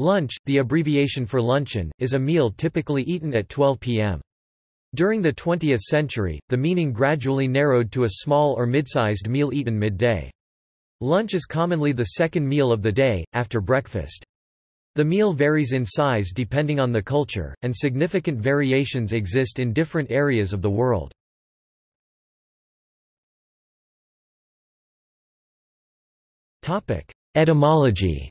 Lunch, the abbreviation for luncheon, is a meal typically eaten at 12 p.m. During the 20th century, the meaning gradually narrowed to a small or mid-sized meal eaten midday. Lunch is commonly the second meal of the day, after breakfast. The meal varies in size depending on the culture, and significant variations exist in different areas of the world. Etymology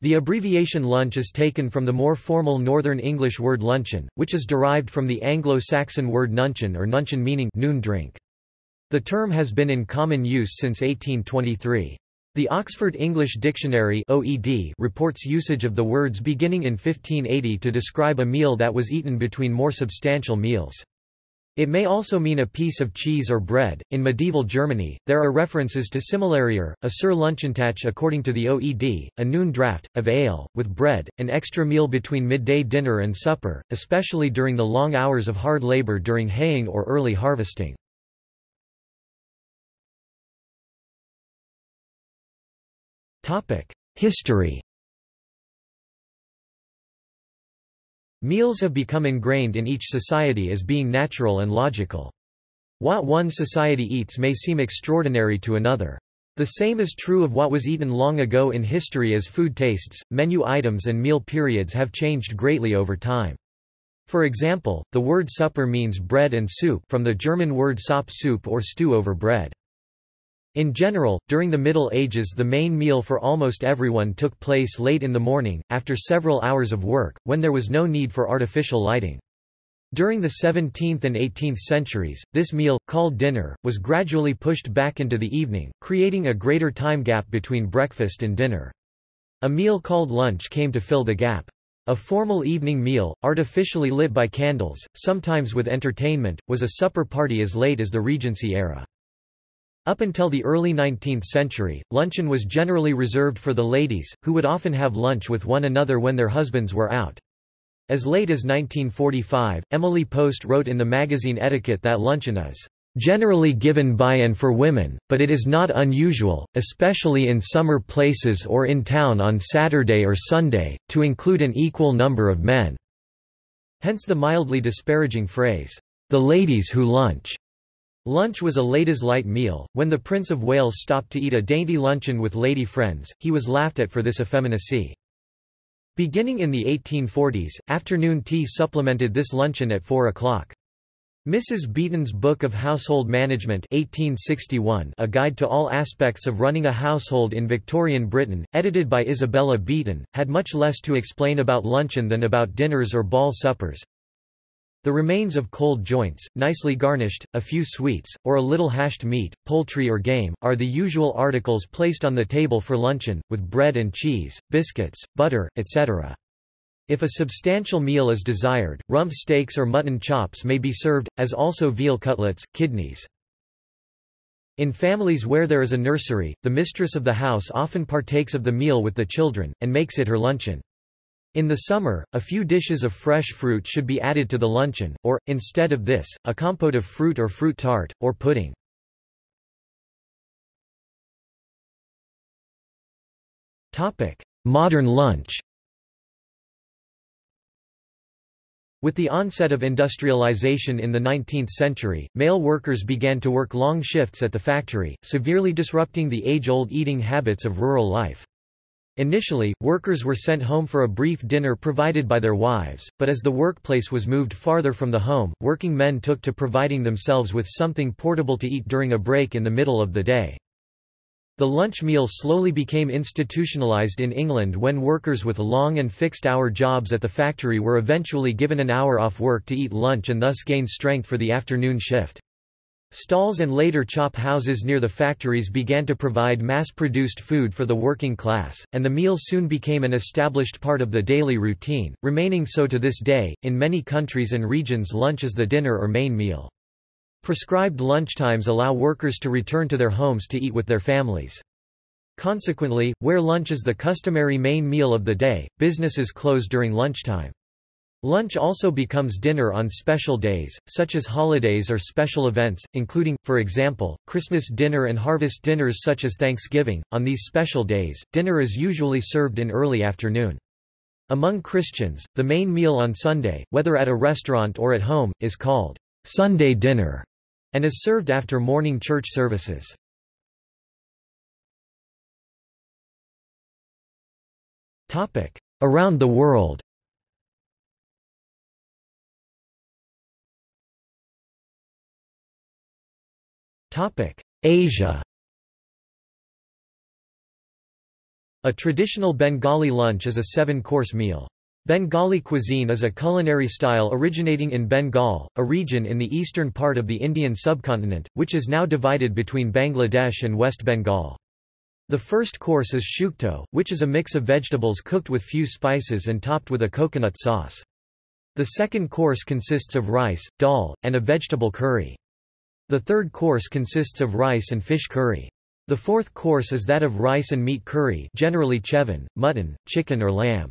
The abbreviation lunch is taken from the more formal Northern English word luncheon, which is derived from the Anglo-Saxon word nuncheon or nuncheon meaning noon drink. The term has been in common use since 1823. The Oxford English Dictionary OED reports usage of the words beginning in 1580 to describe a meal that was eaten between more substantial meals. It may also mean a piece of cheese or bread. In medieval Germany, there are references to similarier, a Sir Lunchentach according to the OED, a noon draught, of ale, with bread, an extra meal between midday dinner and supper, especially during the long hours of hard labor during haying or early harvesting. History Meals have become ingrained in each society as being natural and logical. What one society eats may seem extraordinary to another. The same is true of what was eaten long ago in history as food tastes, menu items and meal periods have changed greatly over time. For example, the word supper means bread and soup from the German word sop soup or stew over bread. In general, during the Middle Ages the main meal for almost everyone took place late in the morning, after several hours of work, when there was no need for artificial lighting. During the 17th and 18th centuries, this meal, called dinner, was gradually pushed back into the evening, creating a greater time gap between breakfast and dinner. A meal called lunch came to fill the gap. A formal evening meal, artificially lit by candles, sometimes with entertainment, was a supper party as late as the Regency era. Up until the early 19th century, luncheon was generally reserved for the ladies, who would often have lunch with one another when their husbands were out. As late as 1945, Emily Post wrote in the magazine Etiquette that luncheon is generally given by and for women, but it is not unusual, especially in summer places or in town on Saturday or Sunday, to include an equal number of men." Hence the mildly disparaging phrase, "the ladies who lunch." Lunch was a ladies' light meal. When the Prince of Wales stopped to eat a dainty luncheon with lady friends, he was laughed at for this effeminacy. Beginning in the 1840s, afternoon tea supplemented this luncheon at 4 o'clock. Mrs. Beeton's Book of Household Management 1861, A Guide to All Aspects of Running a Household in Victorian Britain, edited by Isabella Beeton, had much less to explain about luncheon than about dinners or ball suppers. The remains of cold joints, nicely garnished, a few sweets, or a little hashed meat, poultry or game, are the usual articles placed on the table for luncheon, with bread and cheese, biscuits, butter, etc. If a substantial meal is desired, rump steaks or mutton chops may be served, as also veal cutlets, kidneys. In families where there is a nursery, the mistress of the house often partakes of the meal with the children, and makes it her luncheon. In the summer, a few dishes of fresh fruit should be added to the luncheon, or, instead of this, a compote of fruit or fruit tart, or pudding. Modern lunch With the onset of industrialization in the 19th century, male workers began to work long shifts at the factory, severely disrupting the age-old eating habits of rural life. Initially, workers were sent home for a brief dinner provided by their wives, but as the workplace was moved farther from the home, working men took to providing themselves with something portable to eat during a break in the middle of the day. The lunch meal slowly became institutionalized in England when workers with long and fixed-hour jobs at the factory were eventually given an hour off work to eat lunch and thus gain strength for the afternoon shift. Stalls and later chop houses near the factories began to provide mass-produced food for the working class, and the meal soon became an established part of the daily routine, remaining so to this day. In many countries and regions lunch is the dinner or main meal. Prescribed lunchtimes allow workers to return to their homes to eat with their families. Consequently, where lunch is the customary main meal of the day, businesses close during lunchtime. Lunch also becomes dinner on special days, such as holidays or special events, including, for example, Christmas dinner and harvest dinners such as Thanksgiving. On these special days, dinner is usually served in early afternoon. Among Christians, the main meal on Sunday, whether at a restaurant or at home, is called Sunday dinner and is served after morning church services. Around the world Asia A traditional Bengali lunch is a seven-course meal. Bengali cuisine is a culinary style originating in Bengal, a region in the eastern part of the Indian subcontinent, which is now divided between Bangladesh and West Bengal. The first course is shukto, which is a mix of vegetables cooked with few spices and topped with a coconut sauce. The second course consists of rice, dal, and a vegetable curry. The third course consists of rice and fish curry. The fourth course is that of rice and meat curry generally chevon, mutton, chicken or lamb.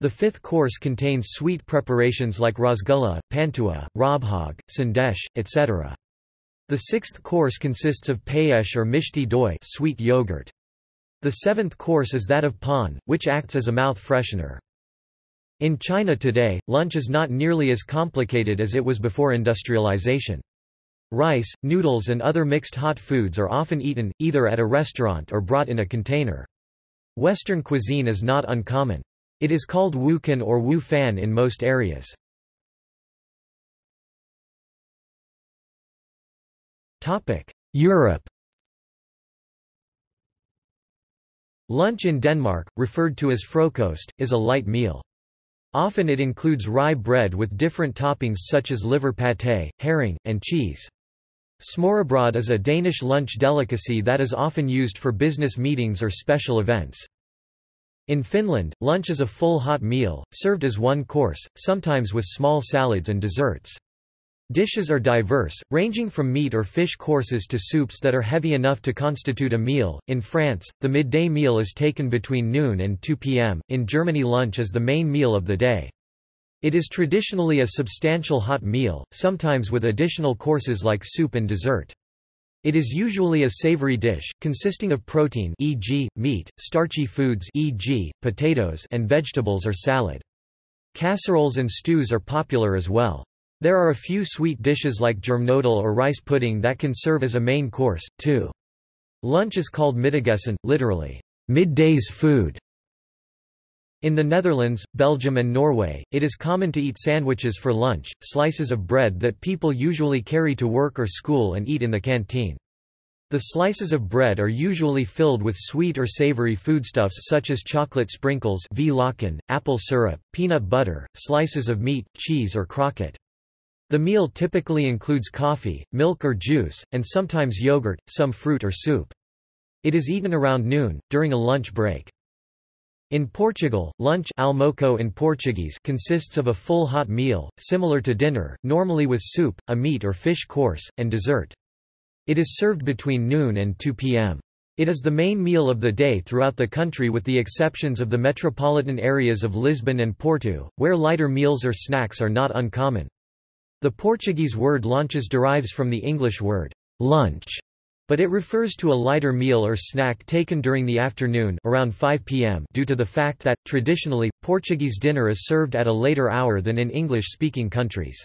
The fifth course contains sweet preparations like rasgulla, pantua, rajbhog, sandesh, etc. The sixth course consists of payesh or mishti doi sweet yogurt. The seventh course is that of pan, which acts as a mouth freshener. In China today, lunch is not nearly as complicated as it was before industrialization. Rice, noodles and other mixed hot foods are often eaten, either at a restaurant or brought in a container. Western cuisine is not uncommon. It is called wukan or wu fan in most areas. Europe Lunch in Denmark, referred to as frokost, is a light meal. Often it includes rye bread with different toppings such as liver pâté, herring, and cheese. Smørrebrød is a Danish lunch delicacy that is often used for business meetings or special events. In Finland, lunch is a full hot meal, served as one course, sometimes with small salads and desserts. Dishes are diverse, ranging from meat or fish courses to soups that are heavy enough to constitute a meal. In France, the midday meal is taken between noon and 2 p.m. In Germany, lunch is the main meal of the day. It is traditionally a substantial hot meal, sometimes with additional courses like soup and dessert. It is usually a savory dish, consisting of protein e.g., meat, starchy foods e.g., potatoes and vegetables or salad. Casseroles and stews are popular as well. There are a few sweet dishes like germknödel or rice pudding that can serve as a main course, too. Lunch is called Mittagessen, literally, midday's food, in the Netherlands, Belgium and Norway, it is common to eat sandwiches for lunch, slices of bread that people usually carry to work or school and eat in the canteen. The slices of bread are usually filled with sweet or savory foodstuffs such as chocolate sprinkles apple syrup, peanut butter, slices of meat, cheese or croquette. The meal typically includes coffee, milk or juice, and sometimes yogurt, some fruit or soup. It is eaten around noon, during a lunch break. In Portugal, lunch almoço in Portuguese consists of a full hot meal, similar to dinner, normally with soup, a meat or fish course, and dessert. It is served between noon and 2 p.m. It is the main meal of the day throughout the country with the exceptions of the metropolitan areas of Lisbon and Porto, where lighter meals or snacks are not uncommon. The Portuguese word lanches derives from the English word lunch, but it refers to a lighter meal or snack taken during the afternoon around 5 p.m. due to the fact that, traditionally, Portuguese dinner is served at a later hour than in English-speaking countries.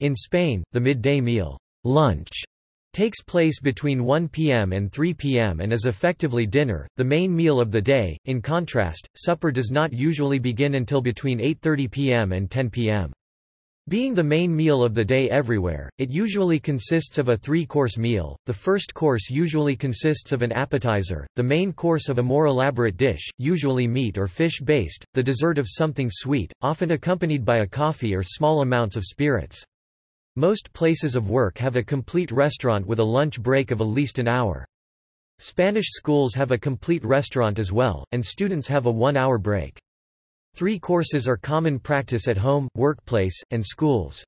In Spain, the midday meal lunch takes place between 1 p.m. and 3 p.m. and is effectively dinner, the main meal of the day. In contrast, supper does not usually begin until between 8.30 p.m. and 10 p.m. Being the main meal of the day everywhere, it usually consists of a three-course meal. The first course usually consists of an appetizer, the main course of a more elaborate dish, usually meat or fish-based, the dessert of something sweet, often accompanied by a coffee or small amounts of spirits. Most places of work have a complete restaurant with a lunch break of at least an hour. Spanish schools have a complete restaurant as well, and students have a one-hour break. Three courses are common practice at home, workplace, and schools.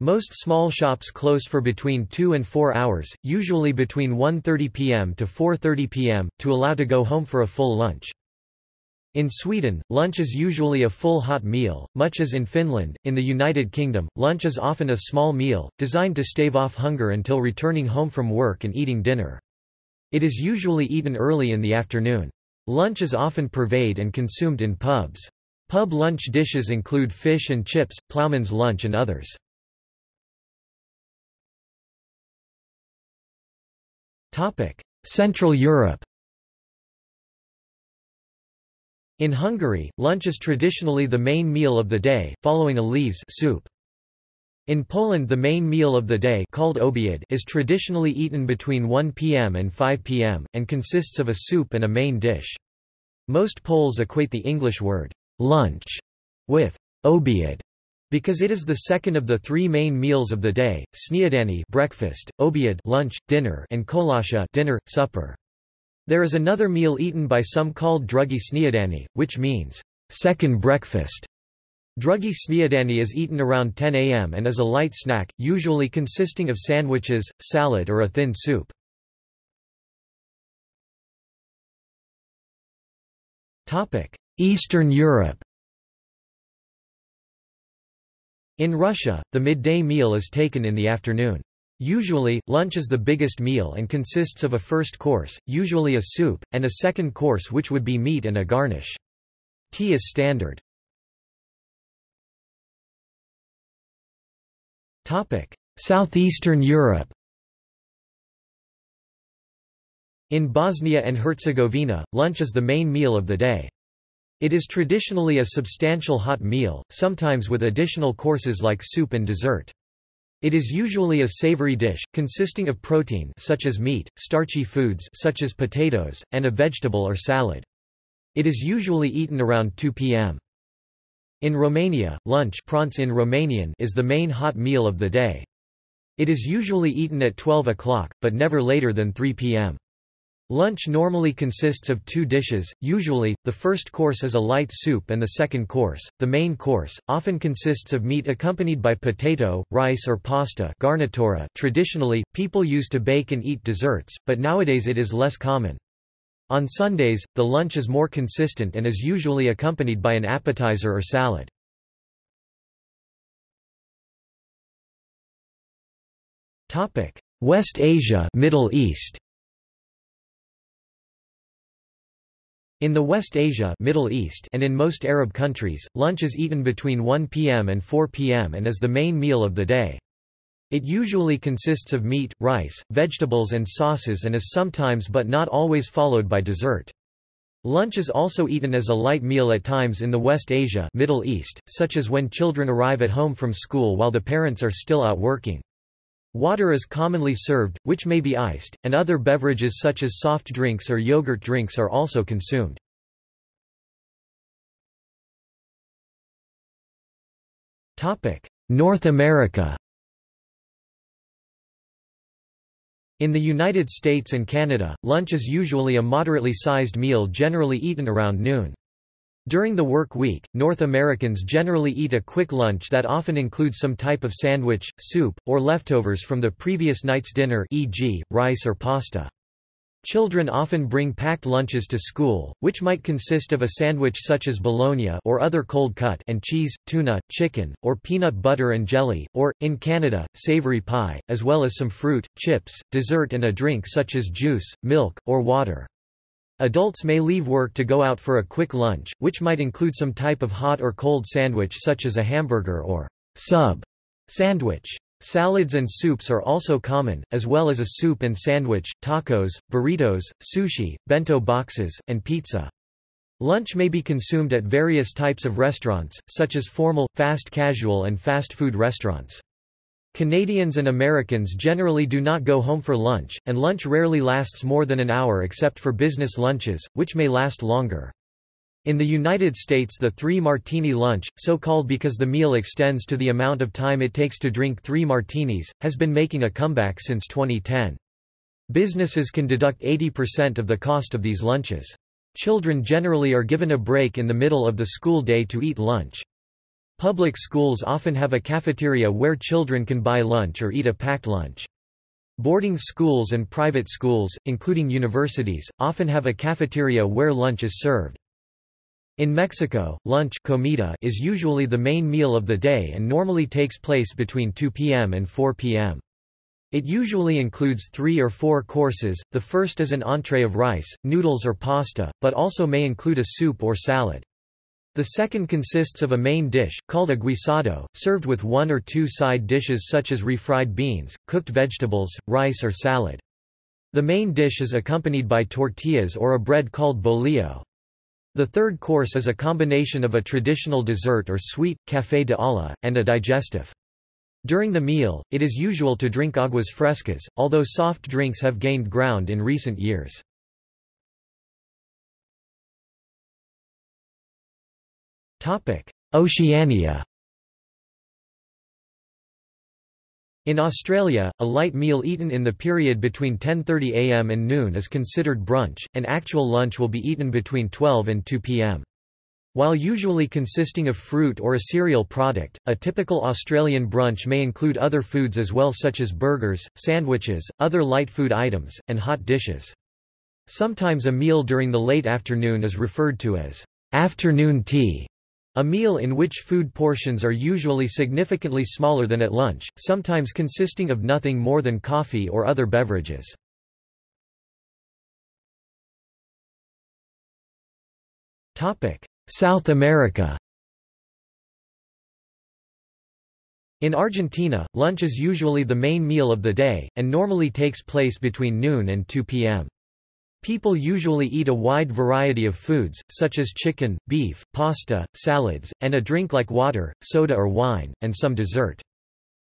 Most small shops close for between 2 and 4 hours, usually between 1.30 p.m. to 4.30 p.m., to allow to go home for a full lunch. In Sweden, lunch is usually a full hot meal, much as in Finland. In the United Kingdom, lunch is often a small meal, designed to stave off hunger until returning home from work and eating dinner. It is usually eaten early in the afternoon. Lunch is often purveyed and consumed in pubs. Pub lunch dishes include fish and chips, plowman's lunch and others. Central Europe In Hungary, lunch is traditionally the main meal of the day, following a leves soup. In Poland the main meal of the day called obiad is traditionally eaten between 1 p.m. and 5 p.m., and consists of a soup and a main dish. Most Poles equate the English word, lunch, with obiad, because it is the second of the three main meals of the day, śniadanie breakfast, obiad lunch, dinner, and kolacja dinner, supper. There is another meal eaten by some called drugi śniadanie, which means second breakfast. Drugi śniadanie is eaten around 10 a.m. and is a light snack, usually consisting of sandwiches, salad or a thin soup. Eastern Europe In Russia, the midday meal is taken in the afternoon. Usually, lunch is the biggest meal and consists of a first course, usually a soup, and a second course which would be meat and a garnish. Tea is standard. Southeastern Europe In Bosnia and Herzegovina, lunch is the main meal of the day. It is traditionally a substantial hot meal, sometimes with additional courses like soup and dessert. It is usually a savory dish, consisting of protein such as meat, starchy foods such as potatoes, and a vegetable or salad. It is usually eaten around 2 p.m. In Romania, lunch in Romanian is the main hot meal of the day. It is usually eaten at 12 o'clock, but never later than 3 p.m. Lunch normally consists of two dishes, usually, the first course is a light soup and the second course, the main course, often consists of meat accompanied by potato, rice or pasta garnitura. Traditionally, people used to bake and eat desserts, but nowadays it is less common. On Sundays, the lunch is more consistent and is usually accompanied by an appetizer or salad. West Asia Middle East In the West Asia Middle East and in most Arab countries, lunch is eaten between 1 p.m. and 4 p.m. and is the main meal of the day. It usually consists of meat, rice, vegetables and sauces and is sometimes but not always followed by dessert. Lunch is also eaten as a light meal at times in the West Asia Middle East, such as when children arrive at home from school while the parents are still out working. Water is commonly served, which may be iced, and other beverages such as soft drinks or yogurt drinks are also consumed. North America In the United States and Canada, lunch is usually a moderately sized meal generally eaten around noon. During the work week, North Americans generally eat a quick lunch that often includes some type of sandwich, soup, or leftovers from the previous night's dinner e.g., rice or pasta. Children often bring packed lunches to school, which might consist of a sandwich such as bologna or other cold cut and cheese, tuna, chicken, or peanut butter and jelly, or, in Canada, savory pie, as well as some fruit, chips, dessert and a drink such as juice, milk, or water. Adults may leave work to go out for a quick lunch, which might include some type of hot or cold sandwich such as a hamburger or sub sandwich. Salads and soups are also common, as well as a soup and sandwich, tacos, burritos, sushi, bento boxes, and pizza. Lunch may be consumed at various types of restaurants, such as formal, fast casual and fast food restaurants. Canadians and Americans generally do not go home for lunch, and lunch rarely lasts more than an hour except for business lunches, which may last longer. In the United States the three-martini lunch, so called because the meal extends to the amount of time it takes to drink three martinis, has been making a comeback since 2010. Businesses can deduct 80% of the cost of these lunches. Children generally are given a break in the middle of the school day to eat lunch. Public schools often have a cafeteria where children can buy lunch or eat a packed lunch. Boarding schools and private schools, including universities, often have a cafeteria where lunch is served. In Mexico, lunch comida is usually the main meal of the day and normally takes place between 2 p.m. and 4 p.m. It usually includes three or four courses, the first is an entree of rice, noodles or pasta, but also may include a soup or salad. The second consists of a main dish, called a guisado, served with one or two side dishes such as refried beans, cooked vegetables, rice or salad. The main dish is accompanied by tortillas or a bread called bolillo. The third course is a combination of a traditional dessert or sweet, café de olla, and a digestif. During the meal, it is usual to drink aguas frescas, although soft drinks have gained ground in recent years. Oceania In Australia, a light meal eaten in the period between 10.30 am and noon is considered brunch, and actual lunch will be eaten between 12 and 2 pm. While usually consisting of fruit or a cereal product, a typical Australian brunch may include other foods as well such as burgers, sandwiches, other light food items, and hot dishes. Sometimes a meal during the late afternoon is referred to as afternoon tea, a meal in which food portions are usually significantly smaller than at lunch, sometimes consisting of nothing more than coffee or other beverages. South America In Argentina, lunch is usually the main meal of the day, and normally takes place between noon and 2 p.m. People usually eat a wide variety of foods, such as chicken, beef, pasta, salads, and a drink like water, soda or wine, and some dessert.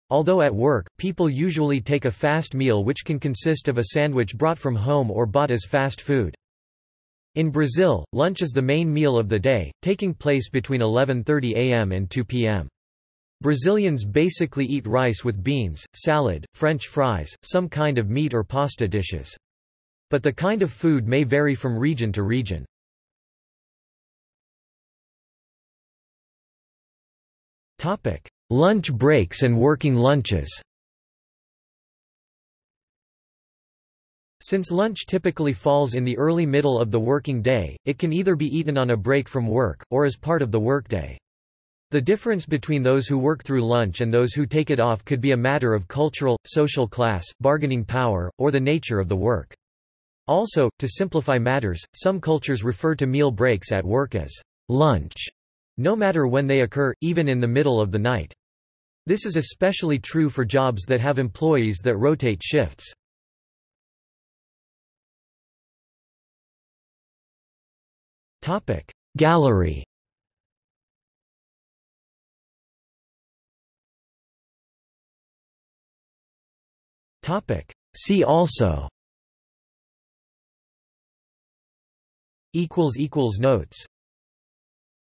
Although at work, people usually take a fast meal which can consist of a sandwich brought from home or bought as fast food. In Brazil, lunch is the main meal of the day, taking place between 11.30 am and 2 pm. Brazilians basically eat rice with beans, salad, French fries, some kind of meat or pasta dishes. But the kind of food may vary from region to region. Topic: Lunch breaks and working lunches Since lunch typically falls in the early middle of the working day, it can either be eaten on a break from work, or as part of the workday. The difference between those who work through lunch and those who take it off could be a matter of cultural, social class, bargaining power, or the nature of the work. Also, to simplify matters, some cultures refer to meal breaks at work as lunch, no matter when they occur, even in the middle of the night. This is especially true for jobs that have employees that rotate shifts. Gallery See also notes